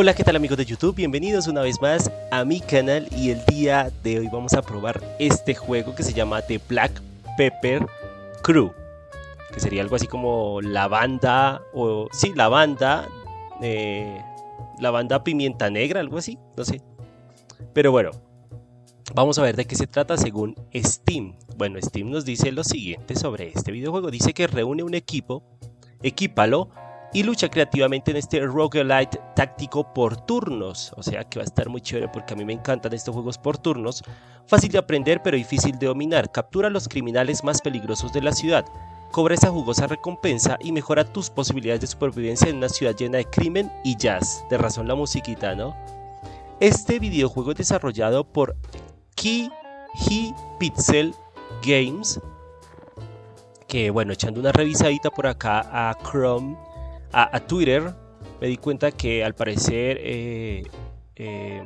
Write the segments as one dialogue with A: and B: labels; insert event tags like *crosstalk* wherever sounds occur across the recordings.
A: Hola, ¿qué tal amigos de YouTube? Bienvenidos una vez más a mi canal y el día de hoy vamos a probar este juego que se llama The Black Pepper Crew que sería algo así como la banda, o sí, la banda, eh, la banda pimienta negra, algo así, no sé. Pero bueno, vamos a ver de qué se trata según Steam. Bueno, Steam nos dice lo siguiente sobre este videojuego. Dice que reúne un equipo, equípalo y lucha creativamente en este roguelite táctico por turnos. O sea que va a estar muy chévere porque a mí me encantan estos juegos por turnos. Fácil de aprender pero difícil de dominar. Captura a los criminales más peligrosos de la ciudad. Cobra esa jugosa recompensa y mejora tus posibilidades de supervivencia en una ciudad llena de crimen y jazz. De razón la musiquita, ¿no? Este videojuego es desarrollado por Key Pixel Games. Que bueno, echando una revisadita por acá a Chrome a, Twitter, me di cuenta que al parecer eh, eh,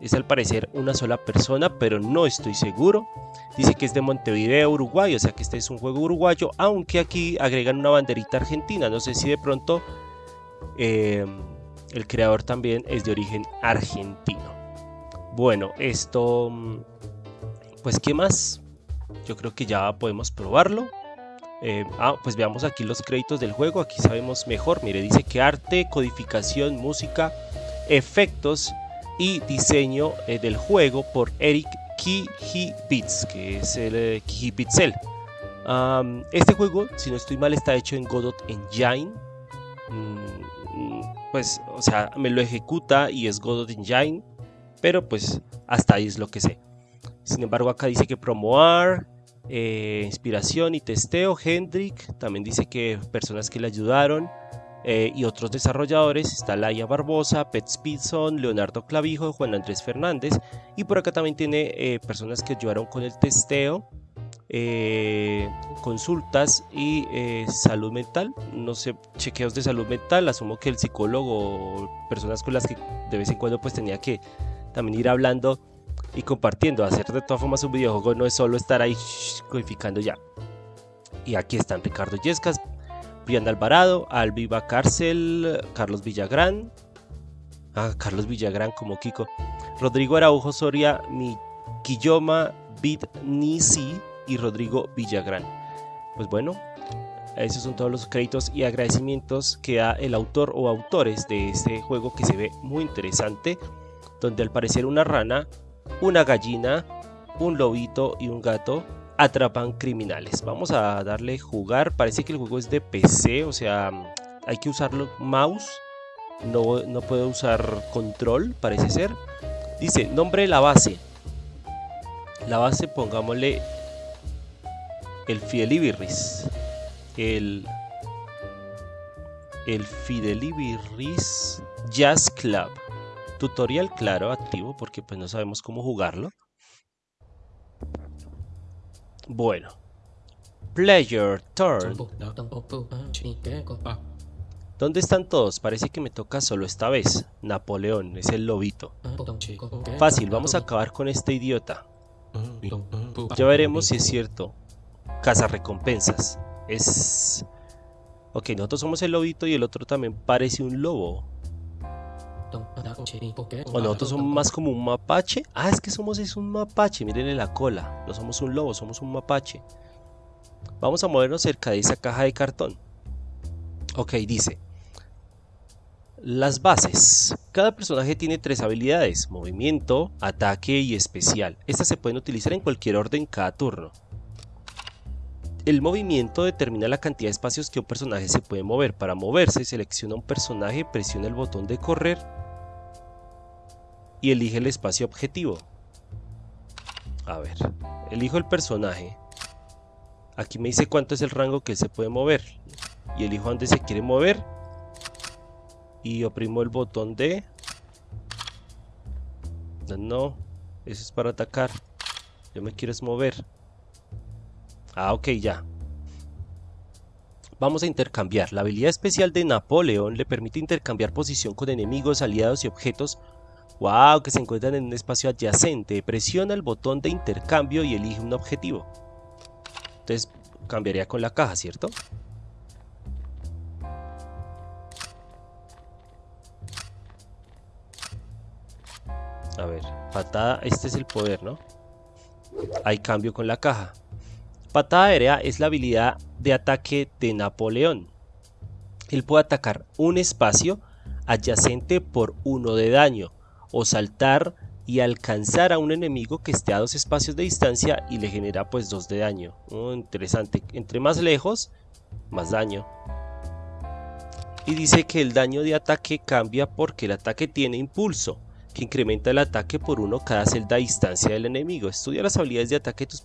A: es al parecer una sola persona, pero no estoy seguro. Dice que es de Montevideo, Uruguay, o sea que este es un juego uruguayo, aunque aquí agregan una banderita argentina. No sé si de pronto eh, el creador también es de origen argentino. Bueno, esto, mm, pues ¿qué más? Yo creo que ya podemos probarlo. Eh, ah, pues veamos aquí los créditos del juego, aquí sabemos mejor, mire, dice que arte, codificación, música, efectos y diseño eh, del juego por Eric Kijibits, que es el eh, este juego, si no estoy mal, está hecho en Godot Engine. Mm, pues, o sea, me lo ejecuta y es Godot Engine, pero pues hasta ahí es lo que sé. Sin embargo, acá dice que Promoar, eh, inspiración y testeo, Hendrik, también dice que personas que le ayudaron eh, y otros desarrolladores, está Laia Barbosa, Pet Speedson, Leonardo Clavijo, Juan Andrés Fernández. Y por acá también tiene eh, personas que ayudaron con el testeo, consultas y salud mental, no sé, chequeos de salud mental, asumo que el psicólogo, personas con las que de vez en cuando pues tenía que también ir hablando y compartiendo. Hacer de todas formas un videojuego no es solo estar ahí codificando ya. Y aquí están Ricardo Yescas, Brian Alvarado, Alviva Cárcel, Carlos Villagrán. Ah, Carlos Villagrán como Kiko. Rodrigo Araujo Soria, Mikiyoma Bit Nisi y Rodrigo Villagrán. Pues bueno, esos son todos los créditos y agradecimientos que da el autor o autores de este juego que se ve muy interesante, donde al parecer una rana una gallina, un lobito y un gato atrapan criminales. Vamos a darle jugar. Parece que el juego es de PC, o sea, hay que usarlo mouse. No, no puedo usar control, parece ser. Dice, nombre de la base. La base, pongámosle el Fidelibirris. El, el Fidelibirris Jazz Club. Tutorial claro, activo, porque pues no sabemos cómo jugarlo. Bueno. Player turn. ¿Dónde están todos? Parece que me toca solo esta vez. Napoleón, es el lobito. Fácil, vamos a acabar con este idiota. Ya veremos si es cierto. Casa recompensas. Es... Ok, nosotros somos el lobito y el otro también parece un lobo. O nosotros somos más como un mapache. Ah, es que somos es un mapache. Mírenle la cola. No somos un lobo, somos un mapache. Vamos a movernos cerca de esa caja de cartón. Ok, dice. Las bases. Cada personaje tiene tres habilidades. Movimiento, ataque y especial. Estas se pueden utilizar en cualquier orden cada turno. El movimiento determina la cantidad de espacios que un personaje se puede mover. Para moverse, selecciona un personaje, presiona el botón de correr y elige el espacio objetivo. A ver, elijo el personaje. Aquí me dice cuánto es el rango que se puede mover. Y elijo dónde se quiere mover. Y oprimo el botón de... No, eso es para atacar. Yo me quiero mover. Ah, ok, ya. Vamos a intercambiar. La habilidad especial de Napoleón le permite intercambiar posición con enemigos, aliados y objetos Wow, que se encuentran en un espacio adyacente. Presiona el botón de intercambio y elige un objetivo. Entonces cambiaría con la caja, ¿cierto? A ver, patada, este es el poder, ¿no? Hay cambio con la caja. Patada aérea es la habilidad de ataque de Napoleón. Él puede atacar un espacio adyacente por uno de daño o saltar y alcanzar a un enemigo que esté a dos espacios de distancia y le genera pues dos de daño. Oh, interesante. Entre más lejos, más daño. Y dice que el daño de ataque cambia porque el ataque tiene impulso, que incrementa el ataque por uno cada celda a distancia del enemigo. Estudia las habilidades de ataque de tus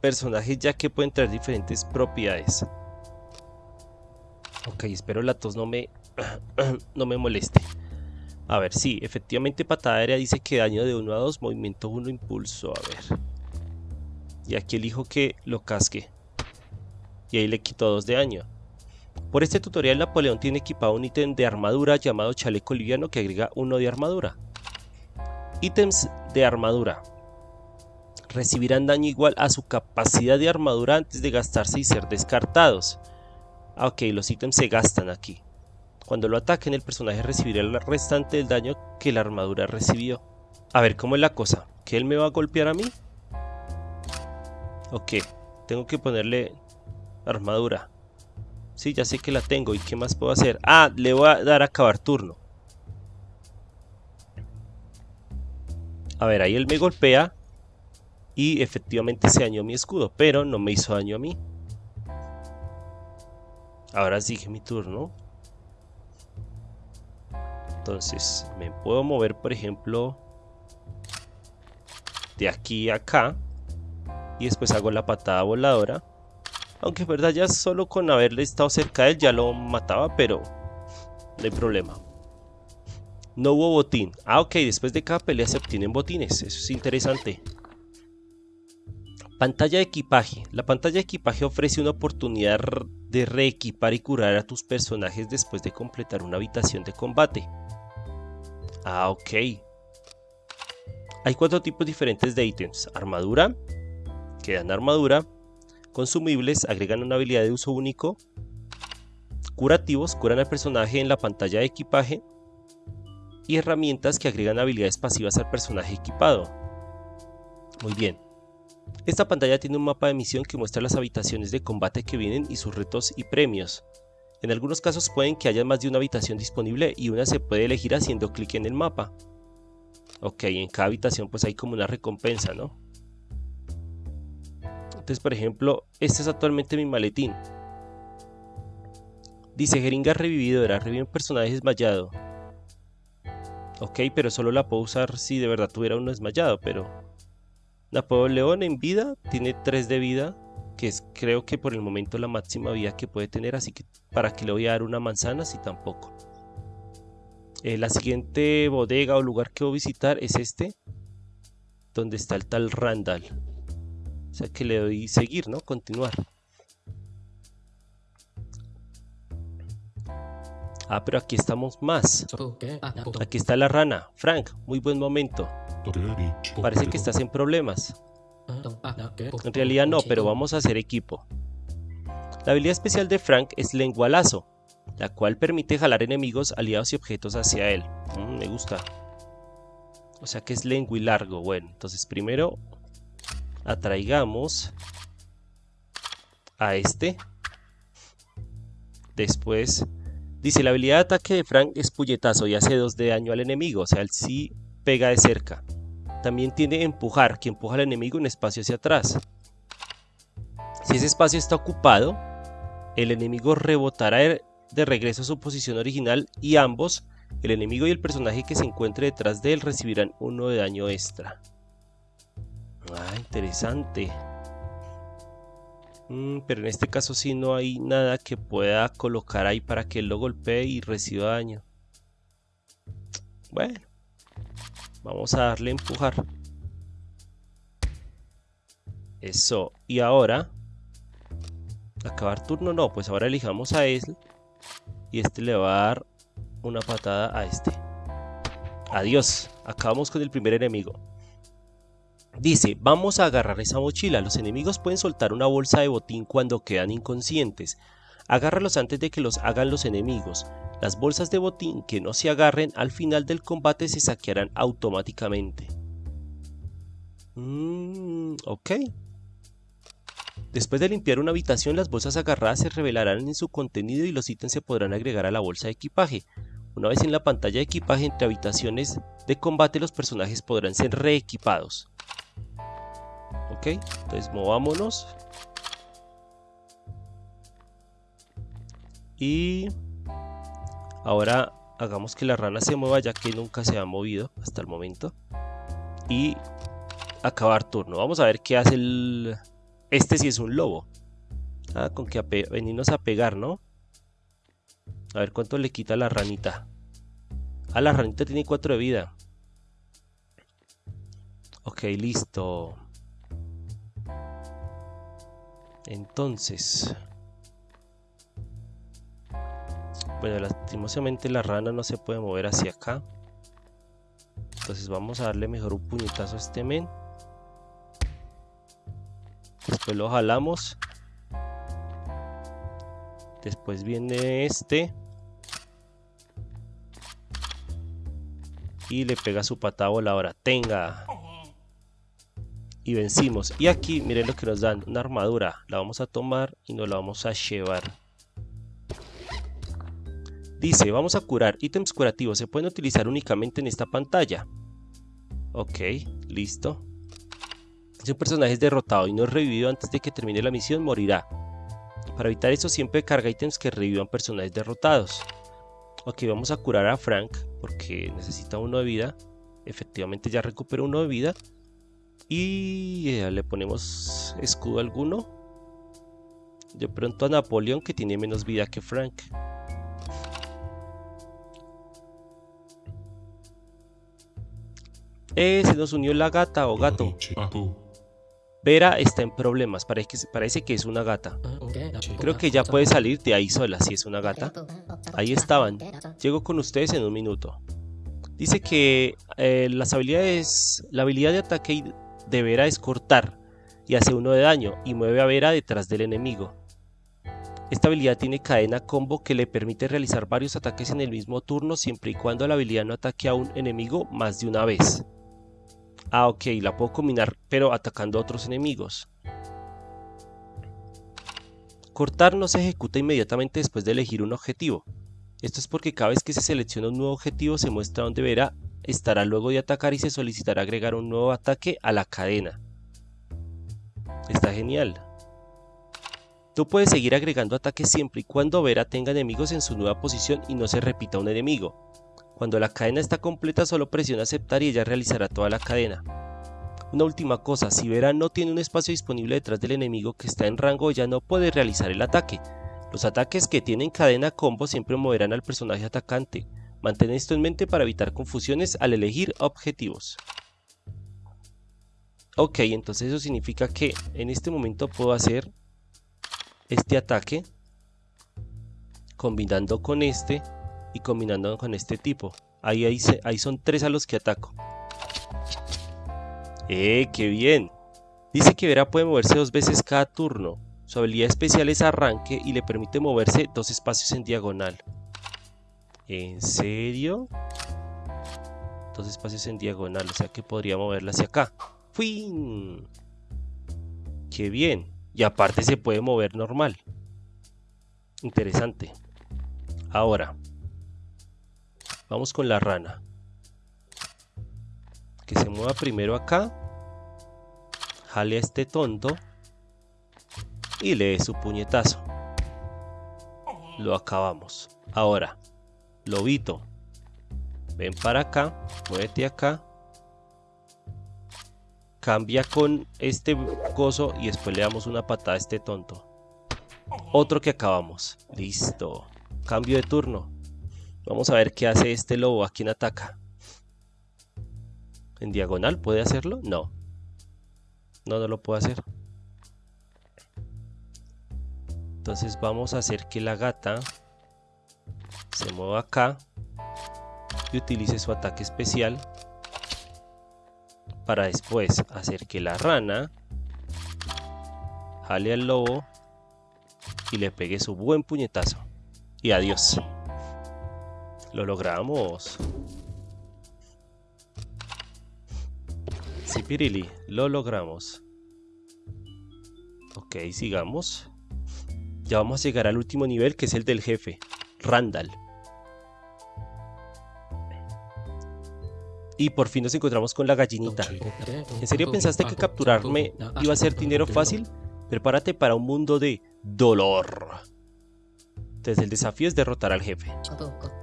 A: personajes ya que pueden traer diferentes propiedades. Ok, espero la tos no me, *clears throat* no me moleste. A ver, sí, efectivamente patada aérea dice que daño de 1 a 2, movimiento 1, impulso. A ver. Y aquí elijo que lo casque. Y ahí le quito 2 de daño. Por este tutorial Napoleón tiene equipado un ítem de armadura llamado chaleco liviano que agrega 1 de armadura. Ítems de armadura. Recibirán daño igual a su capacidad de armadura antes de gastarse y ser descartados. Ah, ok, los ítems se gastan aquí. Cuando lo ataquen, el personaje recibirá el restante del daño que la armadura recibió. A ver, ¿cómo es la cosa? ¿Que él me va a golpear a mí? Ok, tengo que ponerle armadura. Sí, ya sé que la tengo. ¿Y qué más puedo hacer? Ah, le voy a dar a acabar turno. A ver, ahí él me golpea. Y efectivamente se dañó mi escudo. Pero no me hizo daño a mí. Ahora sigue mi turno. Entonces me puedo mover, por ejemplo, de aquí a acá. Y después hago la patada voladora. Aunque es verdad, ya solo con haberle estado cerca de él ya lo mataba, pero no hay problema. No hubo botín. Ah, ok, después de cada pelea se obtienen botines. Eso es interesante. Pantalla de equipaje. La pantalla de equipaje ofrece una oportunidad de reequipar y curar a tus personajes después de completar una habitación de combate. Ah, ok. Hay cuatro tipos diferentes de ítems. Armadura, que dan armadura. Consumibles, agregan una habilidad de uso único. Curativos, curan al personaje en la pantalla de equipaje. Y herramientas que agregan habilidades pasivas al personaje equipado. Muy bien. Esta pantalla tiene un mapa de misión que muestra las habitaciones de combate que vienen y sus retos y premios. En algunos casos pueden que haya más de una habitación disponible y una se puede elegir haciendo clic en el mapa. Ok, en cada habitación pues hay como una recompensa, ¿no? Entonces, por ejemplo, este es actualmente mi maletín. Dice jeringa revividora, revive un personaje desmayado. Ok, pero solo la puedo usar si de verdad tuviera uno desmayado, pero... Napoleón en vida tiene 3 de vida, que es creo que por el momento la máxima vida que puede tener, así que para que le voy a dar una manzana si tampoco. Eh, la siguiente bodega o lugar que voy a visitar es este, donde está el tal Randall. O sea que le doy seguir, ¿no? Continuar. Ah, pero aquí estamos más. Aquí está la rana. Frank, muy buen momento. Parece que estás en problemas. En realidad no, pero vamos a hacer equipo. La habilidad especial de Frank es lengualazo, la cual permite jalar enemigos, aliados y objetos hacia él. Mm, me gusta. O sea que es lengua y largo. Bueno, entonces primero atraigamos a este. Después dice la habilidad de ataque de Frank es puñetazo y hace 2 de daño al enemigo. O sea, él sí pega de cerca. También tiene empujar, que empuja al enemigo un espacio hacia atrás. Si ese espacio está ocupado, el enemigo rebotará de regreso a su posición original y ambos, el enemigo y el personaje que se encuentre detrás de él, recibirán uno de daño extra. Ah, interesante. Mm, pero en este caso sí no hay nada que pueda colocar ahí para que él lo golpee y reciba daño. Bueno. Vamos a darle a empujar. Eso. Y ahora... Acabar turno, no. Pues ahora elijamos a él. Y este le va a dar una patada a este. Adiós. Acabamos con el primer enemigo. Dice, vamos a agarrar esa mochila. Los enemigos pueden soltar una bolsa de botín cuando quedan inconscientes. Agárralos antes de que los hagan los enemigos. Las bolsas de botín que no se agarren al final del combate se saquearán automáticamente. Mm, ok. Después de limpiar una habitación, las bolsas agarradas se revelarán en su contenido y los ítems se podrán agregar a la bolsa de equipaje. Una vez en la pantalla de equipaje entre habitaciones de combate, los personajes podrán ser reequipados. Ok, entonces movámonos. Y ahora hagamos que la rana se mueva ya que nunca se ha movido hasta el momento. Y acabar turno. Vamos a ver qué hace el... Este si es un lobo. Ah, con que venirnos a pegar, ¿no? A ver cuánto le quita la ranita. Ah, la ranita tiene 4 de vida. Ok, listo. Entonces... Bueno, lastimosamente la rana no se puede mover hacia acá. Entonces vamos a darle mejor un puñetazo a este men. Después lo jalamos. Después viene este. Y le pega su patada voladora. Tenga. Y vencimos. Y aquí, miren lo que nos dan. Una armadura. La vamos a tomar y nos la vamos a llevar. Dice, vamos a curar. Ítems curativos se pueden utilizar únicamente en esta pantalla. Ok, listo. Si un personaje es derrotado y no es revivido antes de que termine la misión, morirá. Para evitar eso siempre carga ítems que revivan personajes derrotados. Ok, vamos a curar a Frank porque necesita uno de vida. Efectivamente ya recuperó uno de vida. Y eh, le ponemos escudo alguno. De pronto a Napoleón que tiene menos vida que Frank. Eh, se nos unió la gata o gato. Vera está en problemas, parece que, parece que es una gata. Creo que ya puede salir de ahí sola si es una gata. Ahí estaban. Llego con ustedes en un minuto. Dice que eh, las habilidades, la habilidad de ataque de Vera es cortar y hace uno de daño y mueve a Vera detrás del enemigo. Esta habilidad tiene cadena combo que le permite realizar varios ataques en el mismo turno siempre y cuando la habilidad no ataque a un enemigo más de una vez. Ah, ok, la puedo combinar, pero atacando a otros enemigos. Cortar no se ejecuta inmediatamente después de elegir un objetivo. Esto es porque cada vez que se selecciona un nuevo objetivo se muestra donde verá estará luego de atacar y se solicitará agregar un nuevo ataque a la cadena. Está genial. Tú puedes seguir agregando ataques siempre y cuando Vera tenga enemigos en su nueva posición y no se repita un enemigo. Cuando la cadena está completa solo presiona aceptar y ella realizará toda la cadena. Una última cosa, si Vera no tiene un espacio disponible detrás del enemigo que está en rango ella no puede realizar el ataque. Los ataques que tienen cadena combo siempre moverán al personaje atacante. Mantén esto en mente para evitar confusiones al elegir objetivos. Ok, entonces eso significa que en este momento puedo hacer este ataque combinando con este y combinando con este tipo. Ahí, ahí, ahí son tres a los que ataco. ¡Eh, qué bien! Dice que Vera puede moverse dos veces cada turno. Su habilidad especial es arranque y le permite moverse dos espacios en diagonal. ¿En serio? Dos espacios en diagonal, o sea que podría moverla hacia acá. ¡Fin! ¡Qué bien! Y aparte se puede mover normal. Interesante. Ahora, Vamos con la rana. Que se mueva primero acá. Jale a este tonto. Y le dé su puñetazo. Lo acabamos. Ahora, lobito. Ven para acá. Muévete acá. Cambia con este coso y después le damos una patada a este tonto. Otro que acabamos. Listo. Cambio de turno. Vamos a ver qué hace este lobo. ¿A quién ataca? ¿En diagonal puede hacerlo? No. No, no lo puede hacer. Entonces vamos a hacer que la gata se mueva acá y utilice su ataque especial para después hacer que la rana jale al lobo y le pegue su buen puñetazo. Y adiós. Lo logramos. Sí, Pirili, lo logramos. Ok, sigamos. Ya vamos a llegar al último nivel, que es el del jefe, Randall. Y por fin nos encontramos con la gallinita. ¿En serio pensaste que capturarme iba a ser dinero fácil? Prepárate para un mundo de dolor. Entonces el desafío es derrotar al jefe.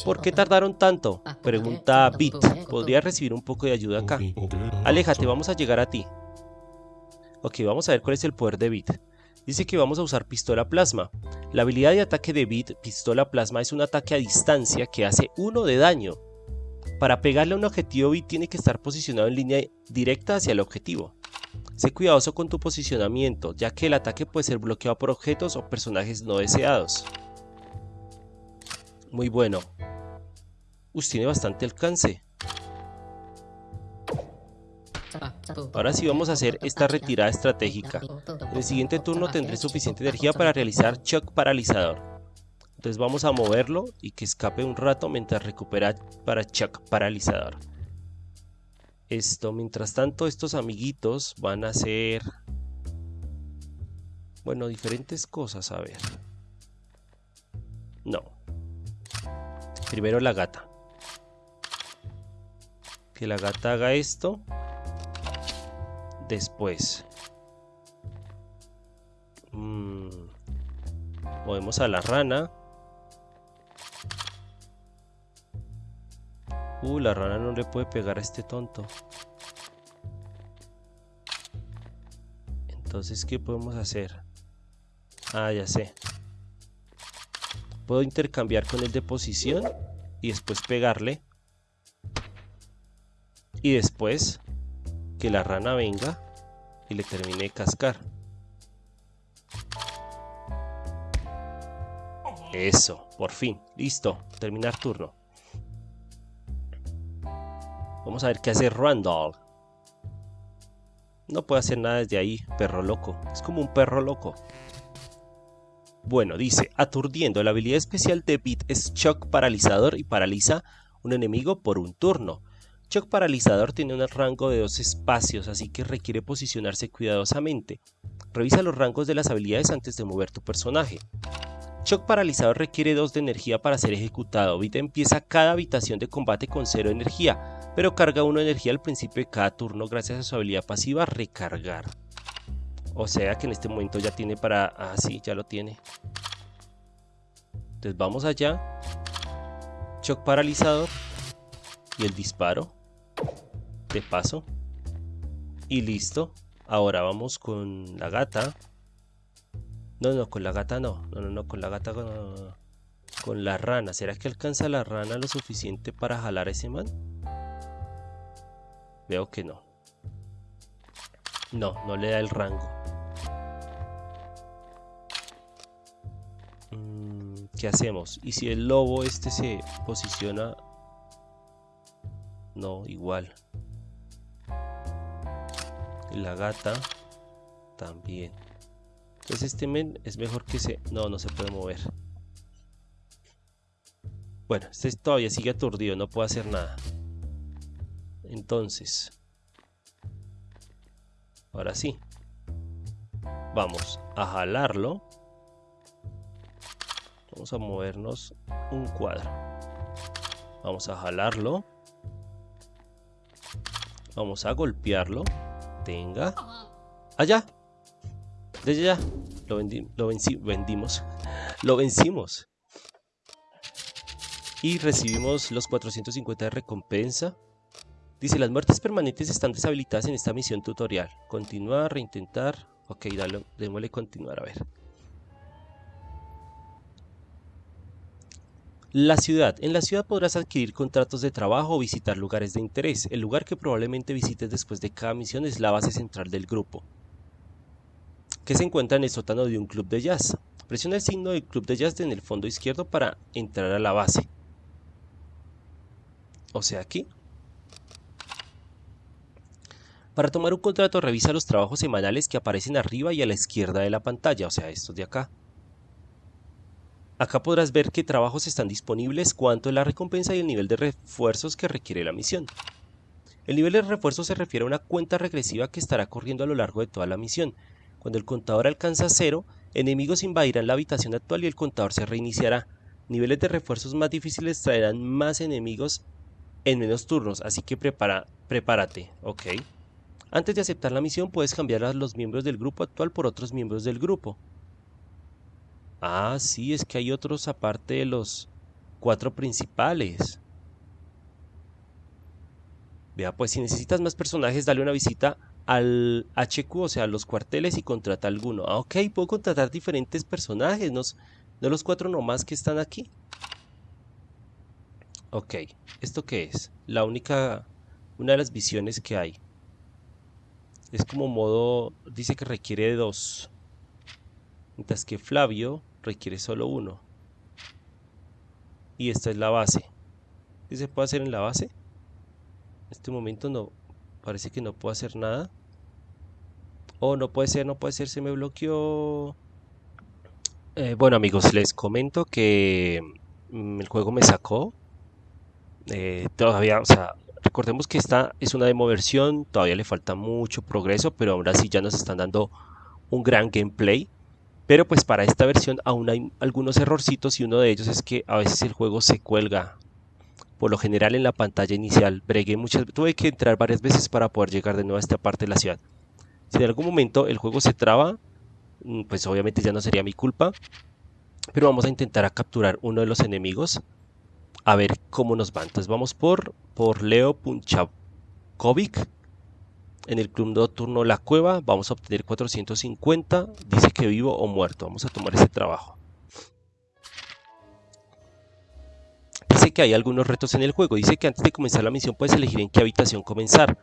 A: ¿Por qué tardaron tanto? Pregunta Bit. ¿Podría recibir un poco de ayuda acá? Aléjate, vamos a llegar a ti. Ok, vamos a ver cuál es el poder de Bit. Dice que vamos a usar pistola plasma. La habilidad de ataque de Bit, pistola plasma, es un ataque a distancia que hace 1 de daño. Para pegarle a un objetivo Bit tiene que estar posicionado en línea directa hacia el objetivo. Sé cuidadoso con tu posicionamiento, ya que el ataque puede ser bloqueado por objetos o personajes no deseados. Muy bueno. Us tiene bastante alcance. Ahora sí vamos a hacer esta retirada estratégica. En el siguiente turno tendré suficiente energía para realizar Shock Paralizador. Entonces vamos a moverlo y que escape un rato mientras recupera para Shock Paralizador. Esto, mientras tanto, estos amiguitos van a hacer... Bueno, diferentes cosas, a ver. No. Primero la gata. Que la gata haga esto después. Mm, movemos a la rana. Uh, la rana no le puede pegar a este tonto. Entonces, ¿qué podemos hacer? Ah, ya sé. Puedo intercambiar con el de posición y después pegarle. Y después que la rana venga y le termine de cascar. Eso, por fin, listo, terminar turno. Vamos a ver qué hace Randall. No puede hacer nada desde ahí, perro loco. Es como un perro loco. Bueno, dice, aturdiendo. La habilidad especial de Beat es shock paralizador y paraliza un enemigo por un turno. Shock Paralizador tiene un rango de dos espacios, así que requiere posicionarse cuidadosamente. Revisa los rangos de las habilidades antes de mover tu personaje. Shock Paralizador requiere 2 de energía para ser ejecutado. Vita empieza cada habitación de combate con 0 energía, pero carga 1 energía al principio de cada turno gracias a su habilidad pasiva Recargar. O sea que en este momento ya tiene para... Ah, sí, ya lo tiene. Entonces vamos allá. Shock Paralizador y el disparo de paso. Y listo. Ahora vamos con la gata. No no con la gata no. No no, no con la gata con la rana. Será que alcanza la rana lo suficiente para jalar a ese man veo que no. No no le da el rango. Mm, ¿Qué hacemos? Y si el lobo este se posiciona no, igual. La gata también. Entonces este men es mejor que se... No, no se puede mover. Bueno, este todavía sigue aturdido, no puede hacer nada. Entonces... Ahora sí. Vamos a jalarlo. Vamos a movernos un cuadro. Vamos a jalarlo. Vamos a golpearlo. Tenga. Allá. Desde ya. Lo, lo vendimos. Lo vencimos. Y recibimos los 450 de recompensa. Dice, las muertes permanentes están deshabilitadas en esta misión tutorial. Continuar, reintentar. Ok, dale, démosle continuar a ver. La ciudad. En la ciudad podrás adquirir contratos de trabajo o visitar lugares de interés. El lugar que probablemente visites después de cada misión es la base central del grupo, que se encuentra en el sótano de un club de jazz. Presiona el signo del club de jazz en el fondo izquierdo para entrar a la base. O sea, aquí. Para tomar un contrato revisa los trabajos semanales que aparecen arriba y a la izquierda de la pantalla, o sea, estos de acá. Acá podrás ver qué trabajos están disponibles, cuánto es la recompensa y el nivel de refuerzos que requiere la misión. El nivel de refuerzo se refiere a una cuenta regresiva que estará corriendo a lo largo de toda la misión. Cuando el contador alcanza cero, enemigos invadirán la habitación actual y el contador se reiniciará. Niveles de refuerzos más difíciles traerán más enemigos en menos turnos, así que prepárate, ok. Antes de aceptar la misión puedes cambiar a los miembros del grupo actual por otros miembros del grupo. Ah, sí, es que hay otros aparte de los cuatro principales. Vea, pues si necesitas más personajes, dale una visita al HQ, o sea, a los cuarteles y contrata alguno. Ah, ok, puedo contratar diferentes personajes, no, los cuatro nomás que están aquí. Ok, ¿esto qué es? La única, una de las visiones que hay. Es como modo, dice que requiere dos. Mientras que Flavio requiere solo uno. Y esta es la base. ¿Qué se puede hacer en la base? En este momento no, parece que no puedo hacer nada. Oh, no puede ser, no puede ser, se me bloqueó. Eh, bueno amigos, les comento que mm, el juego me sacó. Eh, todavía, o sea, recordemos que esta es una demo versión, todavía le falta mucho progreso, pero ahora sí ya nos están dando un gran gameplay. Pero pues para esta versión aún hay algunos errorcitos y uno de ellos es que a veces el juego se cuelga por lo general en la pantalla inicial. Bregué muchas, tuve que entrar varias veces para poder llegar de nuevo a esta parte de la ciudad. Si en algún momento el juego se traba, mm, pues obviamente ya no sería mi culpa. Pero vamos a intentar capturar uno de los enemigos. A ver cómo nos va. Entonces vamos por, por Leo Punchakovic. En el club nocturno La Cueva vamos a obtener 450. Dice que vivo o muerto. Vamos a tomar ese trabajo. que hay algunos retos en el juego. Dice que antes de comenzar la misión puedes elegir en qué habitación comenzar.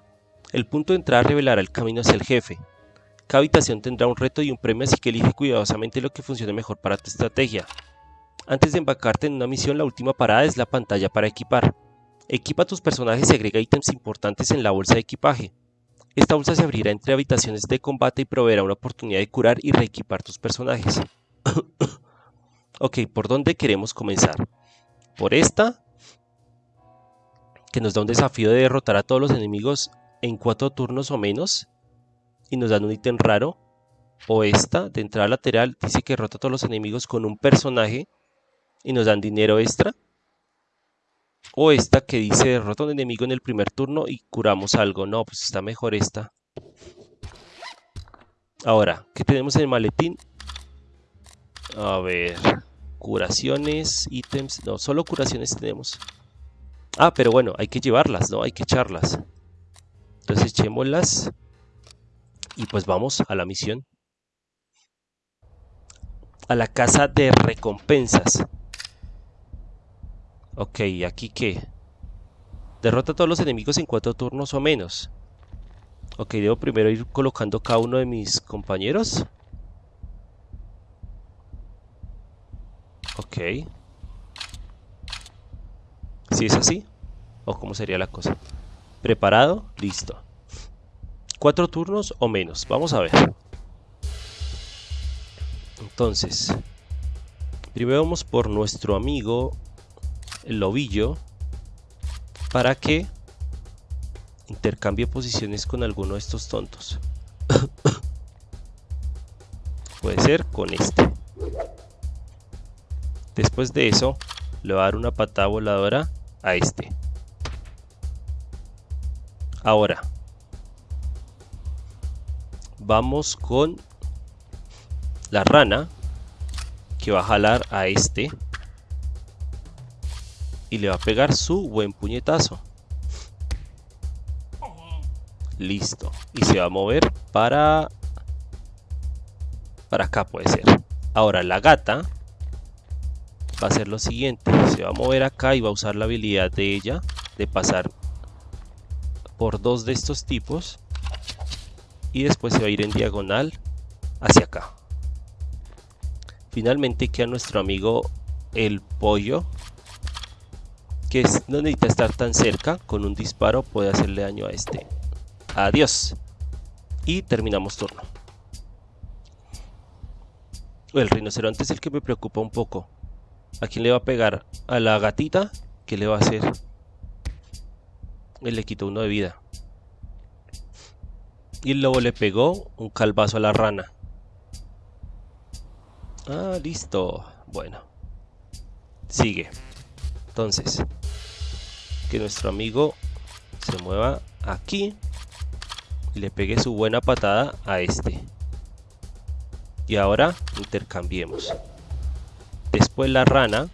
A: El punto de entrada revelará el camino hacia el jefe. Cada habitación tendrá un reto y un premio, así que elige cuidadosamente lo que funcione mejor para tu estrategia. Antes de embarcarte en una misión, la última parada es la pantalla para equipar. Equipa tus personajes y agrega ítems importantes en la bolsa de equipaje. Esta bolsa se abrirá entre habitaciones de combate y proveerá una oportunidad de curar y reequipar tus personajes. *coughs* ok, ¿por dónde queremos comenzar? por esta, que nos da un desafío de derrotar a todos los enemigos en cuatro turnos o menos, y nos dan un ítem raro, o esta, de entrada lateral, dice que derrota a todos los enemigos con un personaje, y nos dan dinero extra, o esta que dice derrota a un enemigo en el primer turno y curamos algo, no, pues está mejor esta. Ahora, ¿qué tenemos en el maletín? A ver curaciones, ítems, no, solo curaciones tenemos. Ah, pero bueno, hay que llevarlas, ¿no? Hay que echarlas. Entonces echémoslas y pues vamos a la misión. A la casa de recompensas. Ok, ¿aquí qué? Derrota a todos los enemigos en cuatro turnos o menos. Ok, debo primero ir colocando cada uno de mis compañeros. Ok. Si es así, o cómo sería la cosa. Preparado, listo. Cuatro turnos o menos, vamos a ver. Entonces, primero vamos por nuestro amigo el lobillo para que intercambie posiciones con alguno de estos tontos. *coughs* Puede ser con este. Después de eso, le voy a dar una patada voladora a este. Ahora, vamos con la rana que va a jalar a este y le va a pegar su buen puñetazo. Listo. Y se va a mover para... Para acá puede ser. Ahora la gata va a hacer lo siguiente se va a mover acá y va a usar la habilidad de ella de pasar por dos de estos tipos y después se va a ir en diagonal hacia acá finalmente queda nuestro amigo el pollo que no necesita estar tan cerca con un disparo puede hacerle daño a este adiós y terminamos turno el rinoceronte es el que me preocupa un poco ¿A quién le va a pegar? ¿A la gatita? ¿Qué le va a hacer? Él le quitó uno de vida. Y el lobo le pegó un calvazo a la rana. Ah, listo. Bueno. Sigue. Entonces, que nuestro amigo se mueva aquí y le pegue su buena patada a este. Y ahora intercambiemos. Después la rana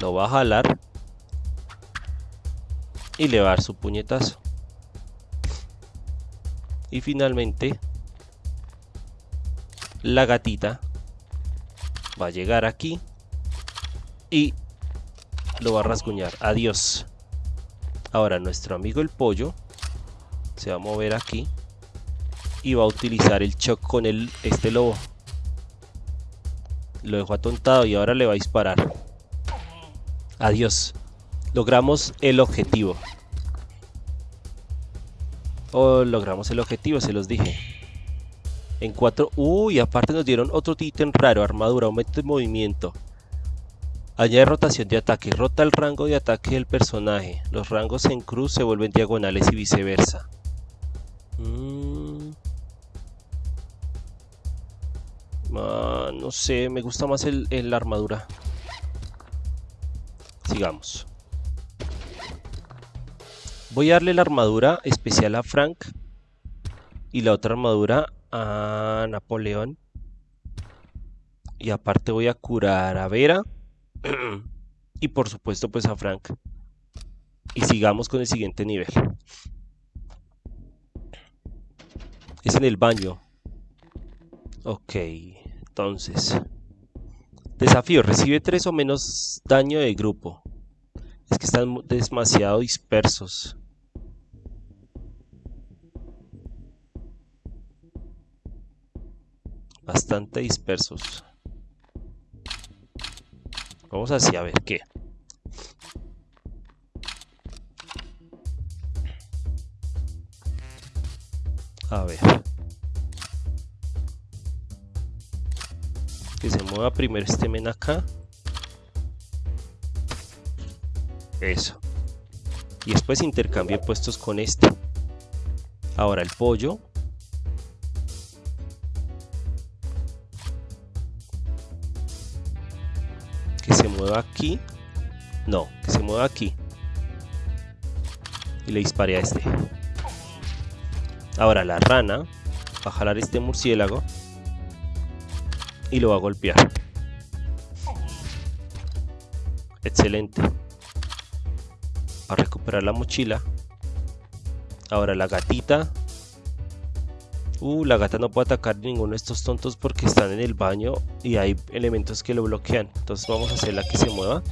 A: lo va a jalar y le va a dar su puñetazo. Y finalmente la gatita va a llegar aquí y lo va a rasguñar. Adiós. Ahora nuestro amigo el pollo se va a mover aquí y va a utilizar el shock con el, este lobo. Lo dejó atontado y ahora le va a disparar. Adiós. Logramos el objetivo. Oh, logramos el objetivo, se los dije. En 4... Uy, aparte nos dieron otro ítem raro, armadura, aumento de movimiento. Añade rotación de ataque, rota el rango de ataque del personaje. Los rangos en cruz se vuelven diagonales y viceversa. Mm. Ah, no sé, me gusta más el, la armadura. Sigamos. Voy a darle la armadura especial a Frank y la otra armadura a Napoleón. Y aparte voy a curar a Vera y por supuesto pues a Frank. Y sigamos con el siguiente nivel. Es en el baño. Ok, entonces. Desafío, recibe 3 o menos daño de grupo. Es que están demasiado dispersos. Bastante dispersos. Vamos así a ver qué. A ver. Que se mueva primero este men acá. Eso. Y después intercambie puestos con este. Ahora el pollo. Aquí. No, que se mueva aquí. Y le dispare a este. Ahora la rana va a jalar este murciélago y lo va a golpear. Excelente. A recuperar la mochila. Ahora la gatita. Uh, la gata no puede atacar ninguno de estos tontos porque están en el baño y hay elementos que lo bloquean. Entonces vamos a hacerla que se mueva.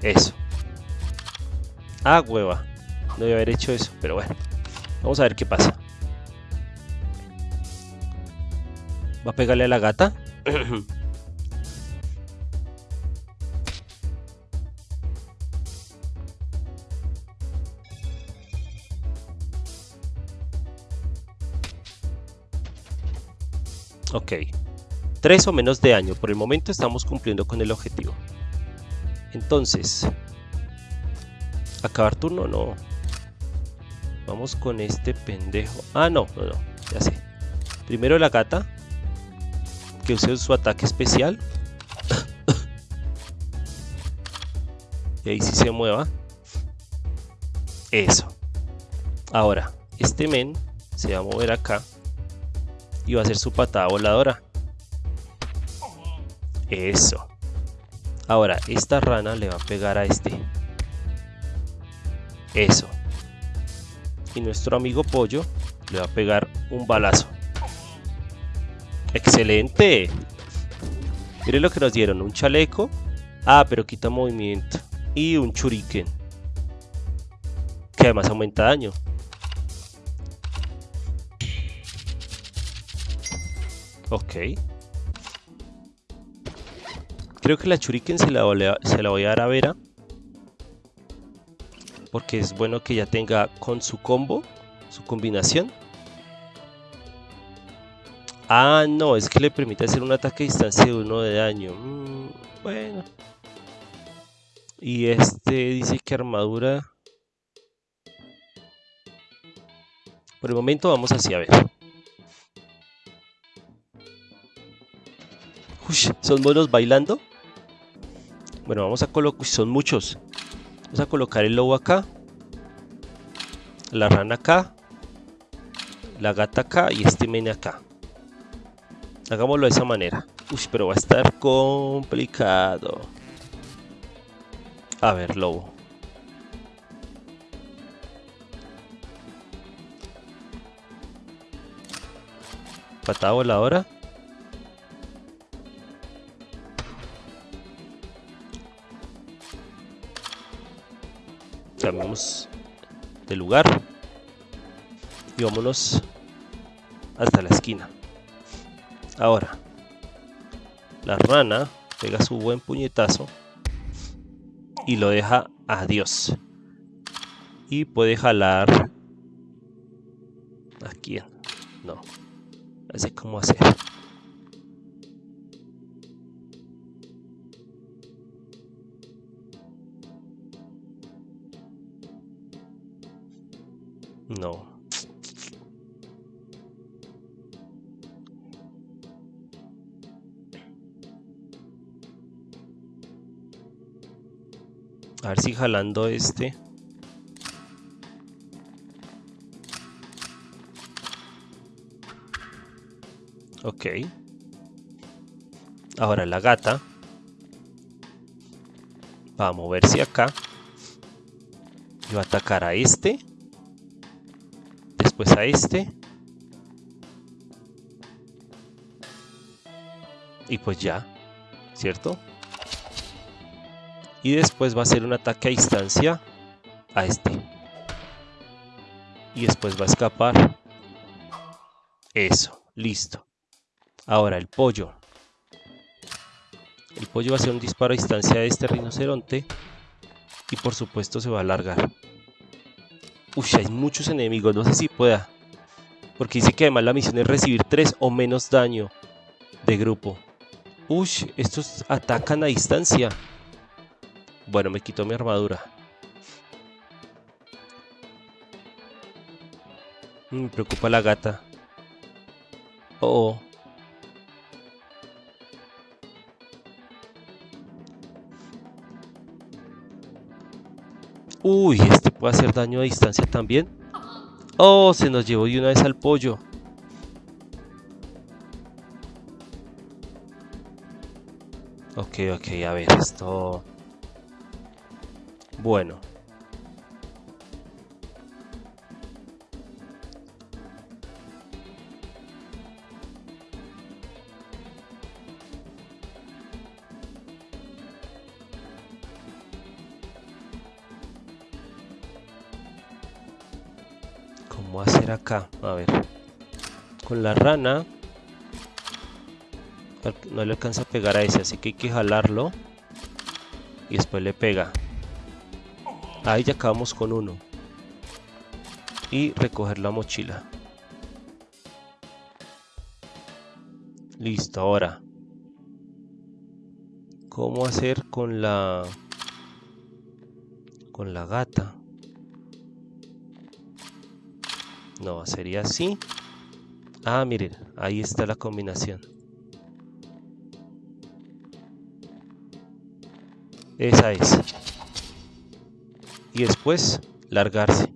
A: Eso. Ah, hueva. No debe haber hecho eso, pero bueno. Vamos a ver qué pasa. ¿Va a pegarle a la gata? *clears throat* ok. 3 o menos de año. Por el momento estamos cumpliendo con el objetivo. Entonces... ¿Acabar turno? No. Vamos con este pendejo. Ah, no, no, no. Ya sé. Primero la gata. Que use su ataque especial. *coughs* y ahí sí se mueva. Eso. Ahora, este men se va a mover acá. Y va a hacer su patada voladora. Eso. Ahora, esta rana le va a pegar a este. Eso y nuestro amigo Pollo le va a pegar un balazo. ¡Excelente! Miren lo que nos dieron, un chaleco. Ah, pero quita movimiento. Y un churiken. Que además aumenta daño. Ok. Creo que la churiken se la, voy a dar a Vera porque es bueno que ya tenga con su combo, su combinación. Ah, no, es que le permite hacer un ataque a distancia de uno de daño. Mm, bueno. Y este dice que armadura... Por el momento vamos así a ver. Uy, ¿son monos bailando? Bueno, vamos a colocar... Son muchos. Vamos a colocar el lobo acá. La rana acá. La gata acá y este mene acá. Hagámoslo de esa manera. Uy, pero va a estar complicado. A ver, lobo. Patada voladora. Cambiamos de lugar. Y vámonos hasta la esquina. Ahora, la rana pega su buen puñetazo y lo deja a Dios. Y puede jalar... ¿A quién? No. Así como hacer. No. A ver si jalando este. Ok. Ahora la gata va a moverse acá. Y va atacar a este. Después a este. Y pues ya. ¿Cierto? y después va a hacer un ataque a distancia a este y después va a escapar eso, listo ahora el pollo el pollo va a hacer un disparo a distancia a este rinoceronte y por supuesto se va a alargar Uy, hay muchos enemigos, no sé si pueda porque dice que además la misión es recibir 3 o menos daño de grupo Uy, estos atacan a distancia bueno, me quitó mi armadura. Me preocupa la gata. Oh. Uy, este puede hacer daño a distancia también. Oh, se nos llevó de una vez al pollo. Ok, ok, a ver, esto... Bueno. Acá? A ver. Con la rana no le alcanza a pegar a ese, así que hay que jalarlo y después le pega. Ahí ya acabamos con uno. Y recoger la mochila. Listo, ahora. ¿Cómo hacer con la... con la gata? No, sería así. Ah, miren, ahí está la combinación. Esa es y después largarse.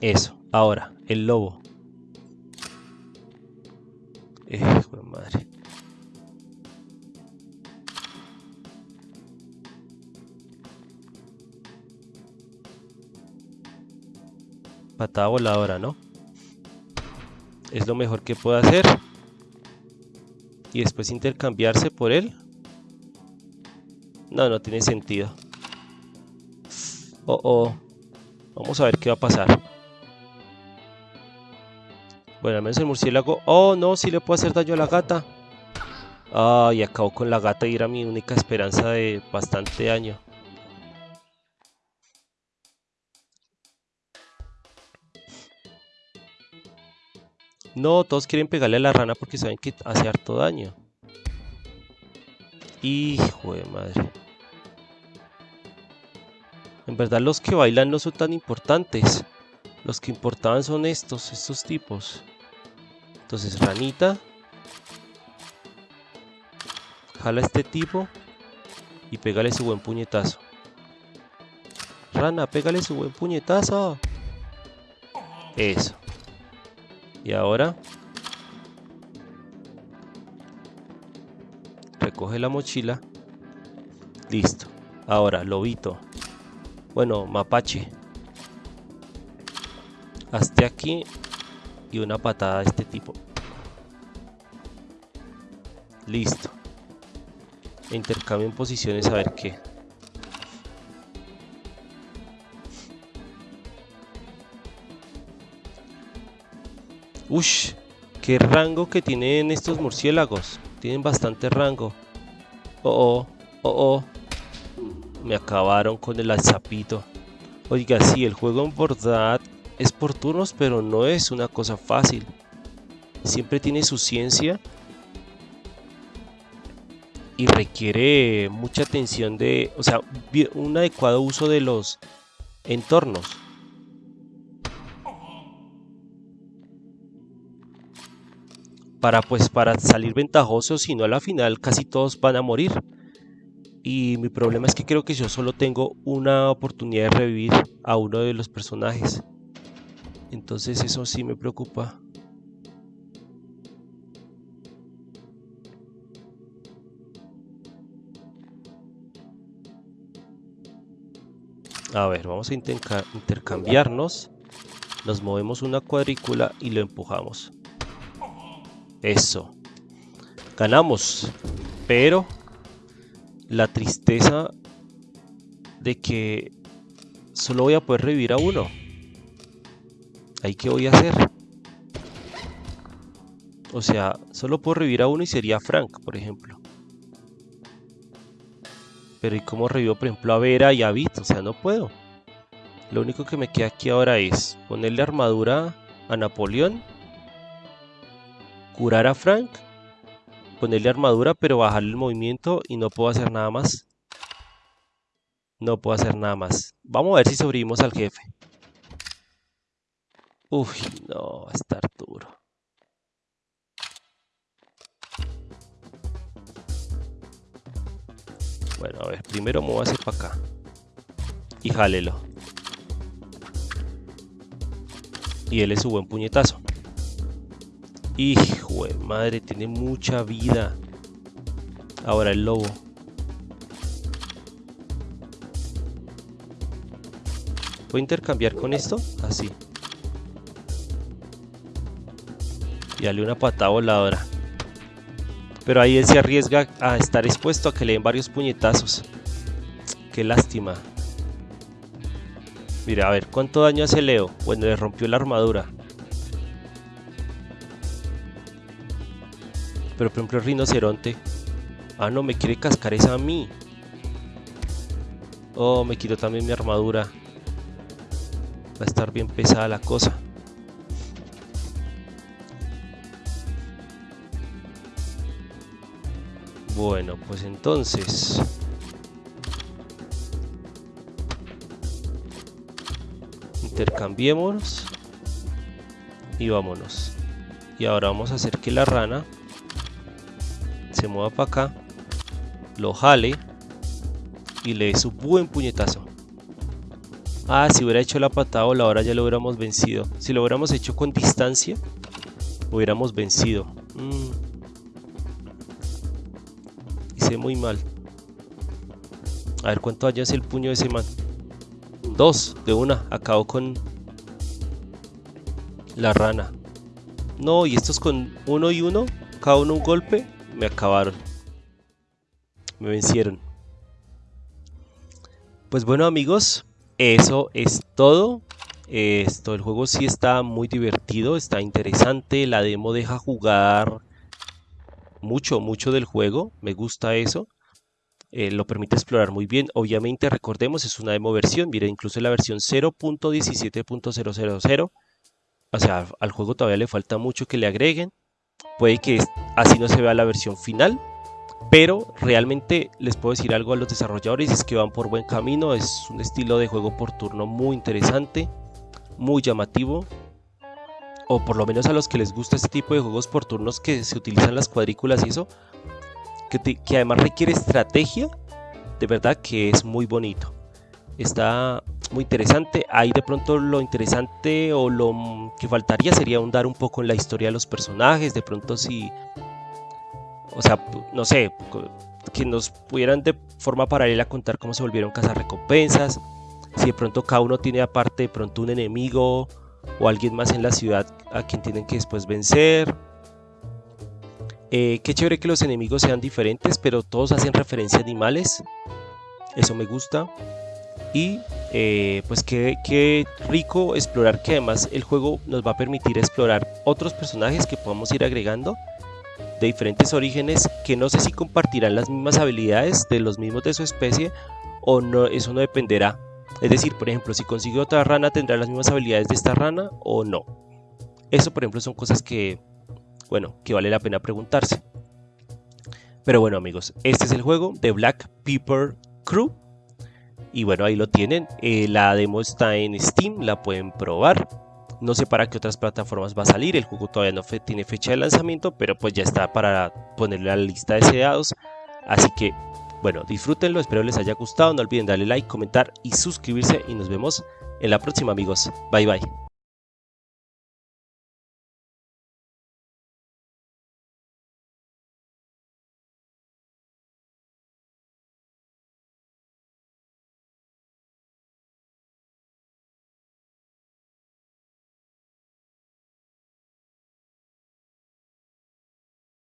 A: Eso, ahora, el lobo. Eh, madre. Patada voladora, ¿no? Es lo mejor que puedo hacer. Y después intercambiarse por él. No, no tiene sentido. Oh, oh. Vamos a ver qué va a pasar. Bueno, al menos el murciélago... Oh, no, si le puedo hacer daño a la gata. Ay, acabo con la gata y era mi única esperanza de bastante daño. No, todos quieren pegarle a la rana porque saben que hace harto daño. Hijo de madre. En verdad los que bailan no son tan importantes. Los que importaban son estos, estos tipos. Entonces, ranita. Jala a este tipo. Y pégale su buen puñetazo. Rana, pégale su buen puñetazo. Eso. Y ahora... Recoge la mochila. Listo. Ahora, lobito. Bueno, mapache. Hasta aquí. Y una patada de este tipo. Listo. Intercambio en posiciones a ver qué. Ush, qué rango que tienen estos murciélagos. Tienen bastante rango. Oh, oh, oh, oh. Me acabaron con el alzapito. Oiga, sí, el juego en verdad es por turnos, pero no es una cosa fácil. Siempre tiene su ciencia. Y requiere mucha atención de, o sea, un adecuado uso de los entornos. Para pues para salir ventajoso, si no a la final casi todos van a morir. Y mi problema es que creo que yo solo tengo una oportunidad de revivir a uno de los personajes. Entonces eso sí me preocupa. A ver, vamos a intercambiarnos. Nos movemos una cuadrícula y lo empujamos. Eso. Ganamos. Pero la tristeza de que solo voy a poder revivir a uno. ¿Ahí qué voy a hacer? O sea, solo puedo revivir a uno y sería Frank, por ejemplo. Pero ¿y cómo revivo, por ejemplo, a Vera y a Vit? O sea, no puedo. Lo único que me queda aquí ahora es ponerle armadura a Napoleón curar a Frank, ponerle armadura, pero bajarle el movimiento y no puedo hacer nada más. No puedo hacer nada más. Vamos a ver si sobrevivimos al jefe. Uy, no, va a estar duro. Bueno, a ver, primero hacer para acá. Y jálelo. Y él es su buen puñetazo. Hijo de madre, tiene mucha vida. Ahora el lobo. ¿Puedo intercambiar con esto? Así. Y dale una patada voladora. Pero ahí él se arriesga a estar expuesto a que le den varios puñetazos. Qué lástima. Mira, a ver, ¿cuánto daño hace Leo? Bueno, le rompió la armadura. Pero por ejemplo el rinoceronte. Ah, no, me quiere cascar esa a mí. Oh, me quitó también mi armadura. Va a estar bien pesada la cosa. Bueno, pues entonces... Intercambiemos. Y vámonos. Y ahora vamos a hacer que la rana se mueva para acá, lo jale y le dé su buen puñetazo. Ah, si hubiera hecho la patada ahora ya lo hubiéramos vencido. Si lo hubiéramos hecho con distancia, hubiéramos vencido. Mm. Hice muy mal. A ver cuánto daño hace el puño de ese man. Dos, de una. Acabo con la rana. No, y estos con uno y uno, cada uno un golpe me acabaron. Me vencieron. Pues bueno amigos, eso es todo. Esto, el juego sí está muy divertido, está interesante. La demo deja jugar mucho, mucho del juego. Me gusta eso. Eh, lo permite explorar muy bien. Obviamente, recordemos, es una demo versión. Mira, incluso la versión 0.17.000 o sea, al juego todavía le falta mucho que le agreguen. Puede que así no se vea la versión final, pero realmente les puedo decir algo a los desarrolladores, es que van por buen camino, es un estilo de juego por turno muy interesante, muy llamativo, o por lo menos a los que les gusta este tipo de juegos por turnos que se utilizan las cuadrículas y eso, que, que además requiere estrategia, de verdad que es muy bonito. Está muy interesante. Ahí de pronto lo interesante o lo que faltaría sería ahondar un poco en la historia de los personajes. De pronto si o sea, no sé, que nos pudieran de forma paralela contar cómo se volvieron cazar recompensas, si de pronto cada uno tiene aparte de pronto un enemigo o alguien más en la ciudad a quien tienen que después vencer. Eh, qué chévere que los enemigos sean diferentes, pero todos hacen referencia a animales. Eso me gusta. Y eh, pues qué, qué rico explorar que además el juego nos va a permitir explorar otros personajes que podamos ir agregando de diferentes orígenes que no sé si compartirán las mismas habilidades de los mismos de su especie o no, eso no dependerá. Es decir, por ejemplo, si consigue otra rana tendrá las mismas habilidades de esta rana o no. Eso, por ejemplo, son cosas que, bueno, que vale la pena preguntarse. Pero bueno, amigos, este es el juego de Black Pepper Crew. Y bueno, ahí lo tienen. Eh, la demo está en Steam, la pueden probar. No sé para qué otras plataformas va a salir, el juego todavía no tiene fecha de lanzamiento, pero pues ya está para ponerle a la lista de deseados. Así que, bueno, disfrútenlo, espero les haya gustado, no olviden darle like, comentar y suscribirse y nos vemos en la próxima amigos. Bye bye.